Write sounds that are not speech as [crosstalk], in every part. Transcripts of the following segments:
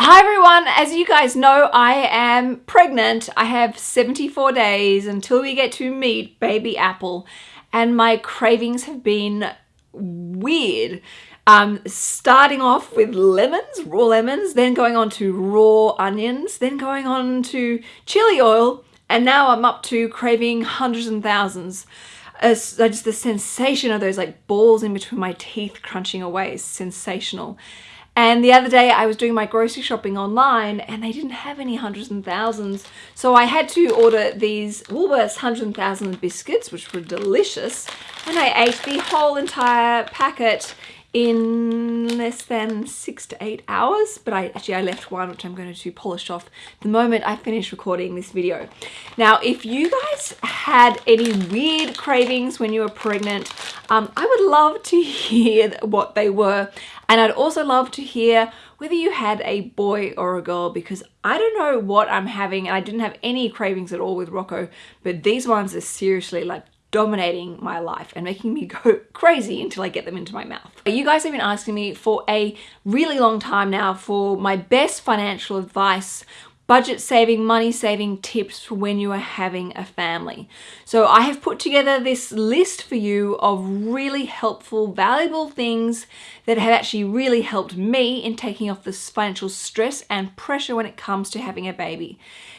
Hi everyone, as you guys know, I am pregnant. I have 74 days until we get to meet baby Apple and my cravings have been weird. Um, starting off with lemons, raw lemons, then going on to raw onions, then going on to chili oil, and now I'm up to craving hundreds and thousands. Uh, just the sensation of those like balls in between my teeth crunching away is sensational. And the other day I was doing my grocery shopping online and they didn't have any hundreds and thousands. So I had to order these Woolworths hundreds and thousands biscuits, which were delicious. And I ate the whole entire packet in less than six to eight hours but I actually I left one which I'm going to polish off the moment I finish recording this video. Now if you guys had any weird cravings when you were pregnant um, I would love to hear what they were. And I'd also love to hear whether you had a boy or a girl because I don't know what I'm having and I didn't have any cravings at all with Rocco but these ones are seriously like dominating my life and making me [laughs] go crazy until I get them into my mouth. You guys have been asking me for a really long time now for my best financial advice budget saving, money saving tips for when you are having a family. So I have put together this list for you of really helpful, valuable things that have actually really helped me in taking off this financial stress and pressure when it comes to having a baby.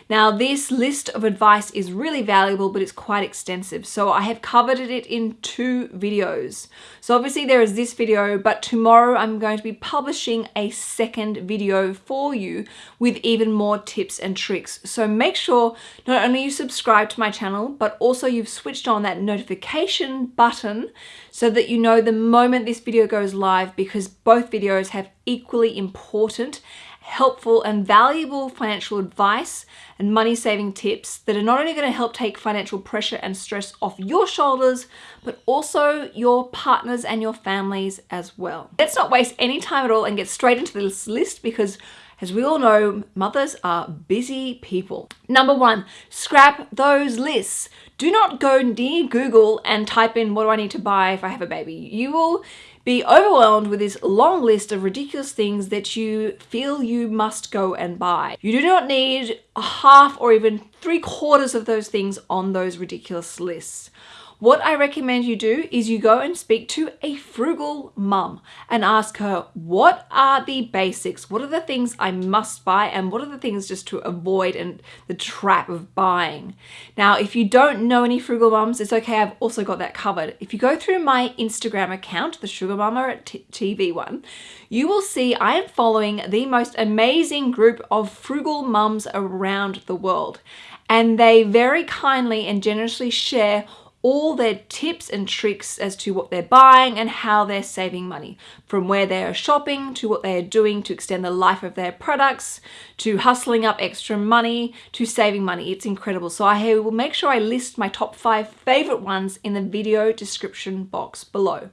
Now this list of advice is really valuable but it's quite extensive so I have covered it in two videos. So obviously there is this video but tomorrow I'm going to be publishing a second video for you with even more tips and tricks. So make sure not only you subscribe to my channel but also you've switched on that notification button so that you know the moment this video goes live because both videos have equally important helpful and valuable financial advice and money saving tips that are not only going to help take financial pressure and stress off your shoulders, but also your partners and your families as well. Let's not waste any time at all and get straight into this list because as we all know, mothers are busy people. Number one, scrap those lists. Do not go near Google and type in what do I need to buy if I have a baby. You will be overwhelmed with this long list of ridiculous things that you feel you must go and buy. You do not need a half or even three quarters of those things on those ridiculous lists. What I recommend you do is you go and speak to a frugal mum and ask her, what are the basics? What are the things I must buy? And what are the things just to avoid and the trap of buying? Now, if you don't know any frugal mums, it's okay. I've also got that covered. If you go through my Instagram account, the Sugar Mama at TV one, you will see I am following the most amazing group of frugal mums around the world. And they very kindly and generously share all their tips and tricks as to what they're buying and how they're saving money. From where they are shopping to what they are doing to extend the life of their products to hustling up extra money to saving money. It's incredible. So I will make sure I list my top five favorite ones in the video description box below.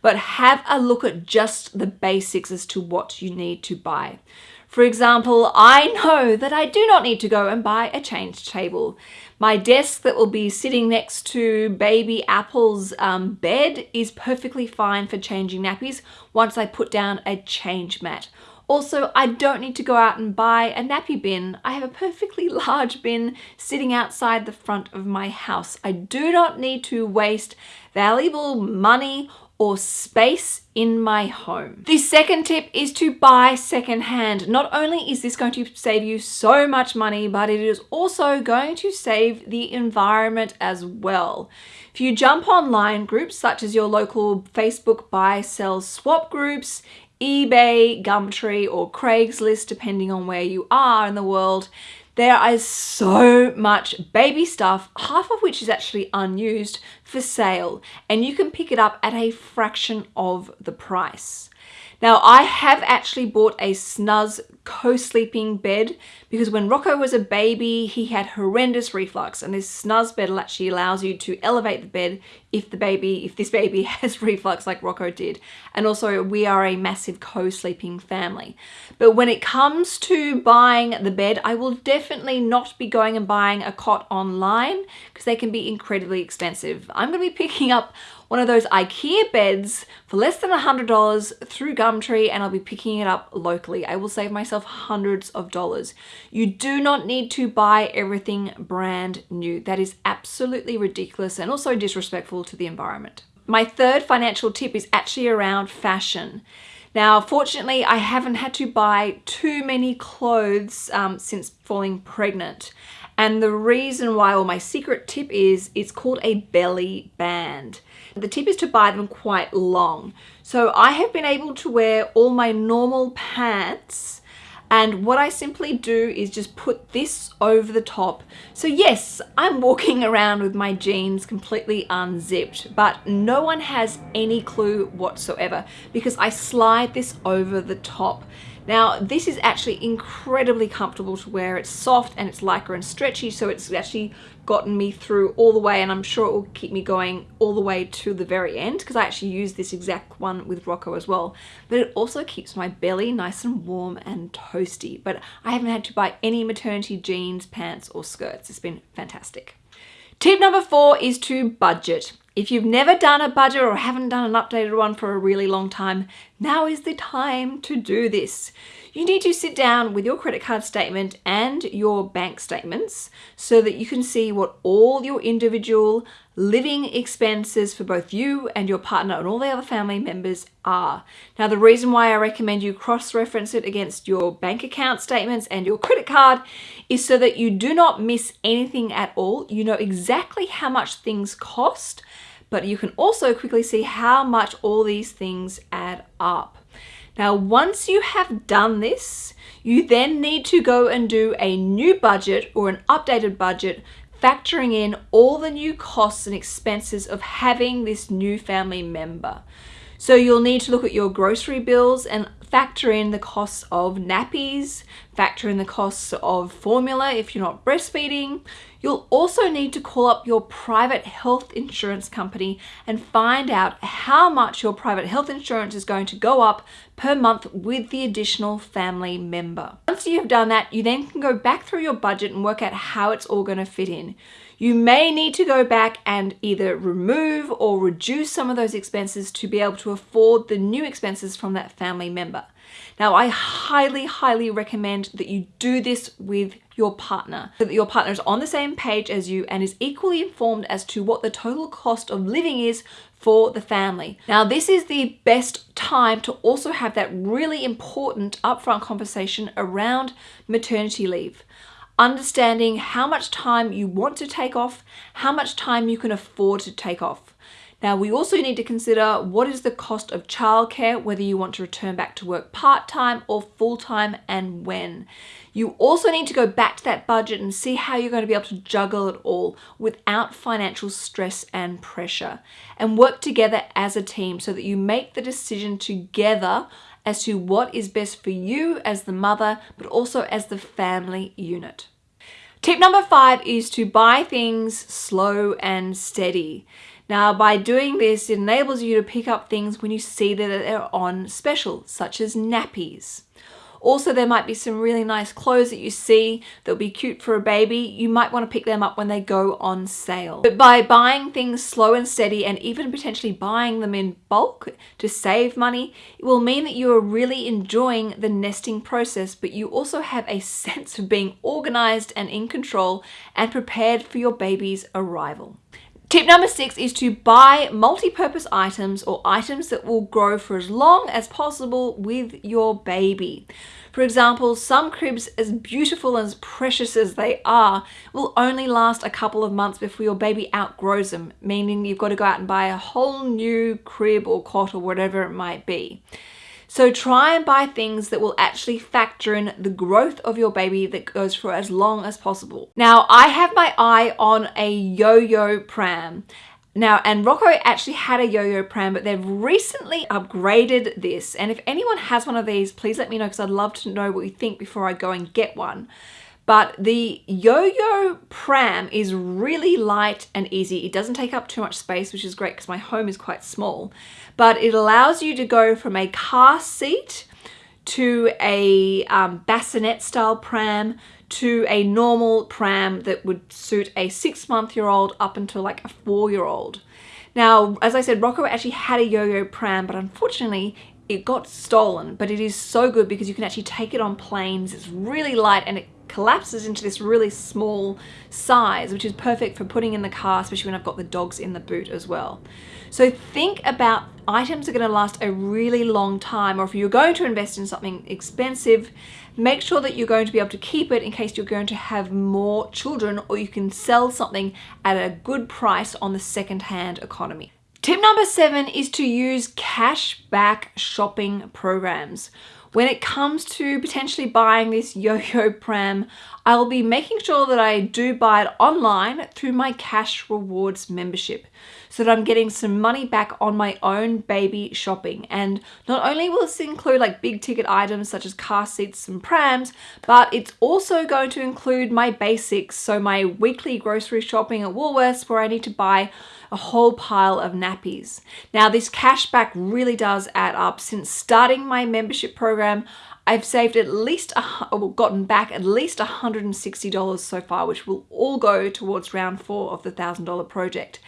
But have a look at just the basics as to what you need to buy for example, I know that I do not need to go and buy a change table. My desk that will be sitting next to baby Apple's um, bed is perfectly fine for changing nappies once I put down a change mat. Also, I don't need to go out and buy a nappy bin. I have a perfectly [laughs] large bin sitting outside the front of my house. I do not need to waste valuable money or space in my home. The second tip is to buy secondhand. Not only is this going to save you so much money, but it is also going to save the environment as well. If you jump online, groups such as your local Facebook buy, sell, swap groups, eBay, Gumtree or Craigslist, depending on where you are in the world, there is so much baby stuff, half of which is actually unused for sale and you can pick it up at a fraction of the price. Now I have actually bought a Snuz co-sleeping bed because when Rocco was a baby he had horrendous reflux and this Snuz bed actually allows you to elevate the bed if the baby if this baby [laughs] has reflux like Rocco did. And also we are a massive co-sleeping family. But when it comes to buying the bed I will definitely not be going and buying a cot online because they can be incredibly expensive. I'm going to be picking up one of those IKEA beds for less than $100 through Gumtree and I'll be picking it up locally. I will save myself hundreds of dollars. You do not need to buy everything brand new. That is absolutely ridiculous and also disrespectful to the environment. My third financial tip is actually around fashion. Now, fortunately, I haven't had to buy too many clothes um, since falling pregnant. And the reason why, or my secret tip is, it's called a belly band. The tip is to buy them quite long. So I have been able to wear all my normal pants and what I simply do is just put this over the top. So yes, I'm walking [laughs] around with my jeans completely unzipped, but no one has any clue whatsoever because I slide this over the top. Now, this is actually incredibly comfortable to wear. It's soft and it's lycra and stretchy, so it's actually gotten me through all the way and I'm sure it will keep me going all the way to the very end because I actually use this exact one with Rocco as well. But it also keeps my belly nice and warm and toasty. But I haven't had to buy any maternity jeans, pants or skirts. It's been fantastic. Tip number four is to budget. If you've never done a budget or haven't done an updated one for a really long time, now is the time to do this. You need to sit down with your credit card statement and your bank statements so that you can see what all your individual living expenses for both you and your partner and all the other family members are. Now, the reason why I recommend you cross-reference it against your bank account statements and your credit card is so that you do not miss anything at all. You know exactly how much things cost but you can also quickly see how much all these things add up. Now, once you have done this, you then need to go and do a new budget or an updated budget factoring in all the new costs and expenses of having this new family member. So you'll need to look at your grocery bills and factor in the costs of nappies, factor in the costs of formula if you're not breastfeeding. You'll also need to call up your private health insurance company and find out how much your private health insurance is going to go up per month with the additional family member. Once you've done that, you then can go back through your budget and work out how it's all going to fit in. You may need to go back and either remove or reduce some of those expenses to be able to afford the new expenses from that family member. Now, I highly, highly recommend that you do this with your partner, so that your partner is on the same page as you and is equally informed as to what the total cost of living is for the family. Now, this is the best time to also have that really important upfront conversation around maternity leave understanding how much time you want to take off, how much time you can afford to take off. Now, we also need to consider what is the cost of childcare, whether you want to return back to work part-time or full-time and when. You also need to go back to that budget and see how you're going to be able to juggle it all without financial stress and pressure and work together as a team so that you make the decision together as to what is best for you as the mother, but also as the family unit. Tip number five is to buy things slow and steady. Now, by doing this, it enables you to pick up things when you see that they're on special, such as nappies. Also, there might be some really nice clothes that you see that'll be cute for a baby. You might want to pick them up when they go on sale. But by buying things slow and steady and even potentially buying them in bulk to save money, it will mean that you are really enjoying the nesting process, but you also have a sense of being organized and in control and prepared for your baby's arrival. Tip number six is to buy multi-purpose items or items that will grow for as long as possible with your baby. For example, some cribs, as beautiful and as precious as they are, will only last a couple of months before your baby outgrows them, meaning you've got to go out and buy a whole new crib or cot or whatever it might be. So try and buy things that will actually factor in the growth of your baby that goes for as long as possible. Now, I have my eye on a yo-yo pram. Now, and Rocco actually had a yo-yo pram, but they've recently upgraded this. And if anyone has one of these, please let me know because I'd love to know what you think before I go and get one. But the Yo-Yo pram is really light and easy. It doesn't take up too much space, which is great because my home is quite small. But it allows you to go from a car seat to a um, bassinet style pram to a normal pram that would suit a six month year old up until like a four year old. Now, as I said, Rocco actually had a yo-yo pram, but unfortunately it got stolen, but it is so good because you can actually take it on planes. It's really light and it collapses into this really small size, which is perfect for putting in the car, especially when I've got the dogs in the boot as well. So think about items are going to last a really long time, or if you're going to invest in something expensive, make sure that you're going to be able to keep it in case you're going to have more children, or you can sell something at a good price on the second-hand economy. Tip number seven is to use cashback shopping programs. When it comes to potentially buying this yo-yo pram, I'll be making sure that I do buy it online through my Cash Rewards membership so that I'm getting some money back on my own baby shopping. And not only will this include like big ticket items such as car seats and prams, but it's also going to include my basics. So my weekly grocery shopping at Woolworths where I need to buy a whole pile of nappies. Now this cashback really does add up. Since starting my membership program, I've saved at least, a, or gotten back at least $160 so far, which will all go towards round four of the $1,000 project.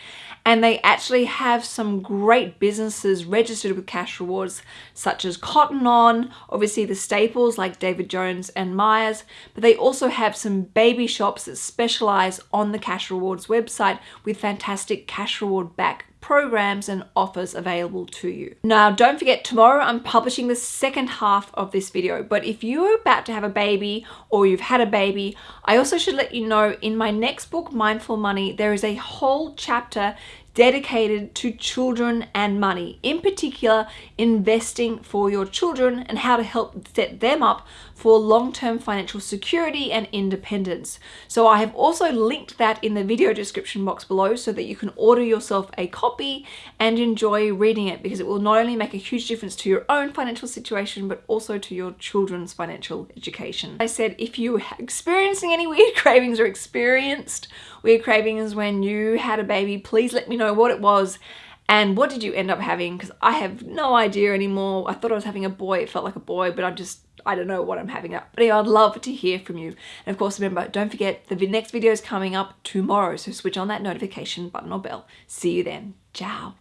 And they actually have some great businesses registered with cash rewards such as Cotton On, obviously the staples like David Jones and Myers, but they also have some baby shops that specialize on the cash rewards website with fantastic cash reward back programs and offers available to you. Now, don't forget, tomorrow I'm publishing the second half of this video, but if you're about to have a baby or you've had a baby, I also should let you know in my next book, Mindful Money, there is a whole chapter dedicated to children and money, in particular investing for your children and how to help set them up for long-term financial security and independence. So I have also linked that in the video description box below so that you can order yourself a copy and enjoy reading it because it will not only make a huge difference to your own financial situation but also to your children's financial education. I said if you are experiencing any weird [laughs] cravings or experienced weird cravings when you had a baby, please let me know what it was and what did you end up having? Because I have no idea anymore. I thought I was having a boy. It felt like a boy, but I'm just, I don't know what I'm having up. But anyway, I'd love to hear from you. And of course, remember, don't forget the next video is coming up tomorrow. So switch on that notification button or bell. See you then. Ciao.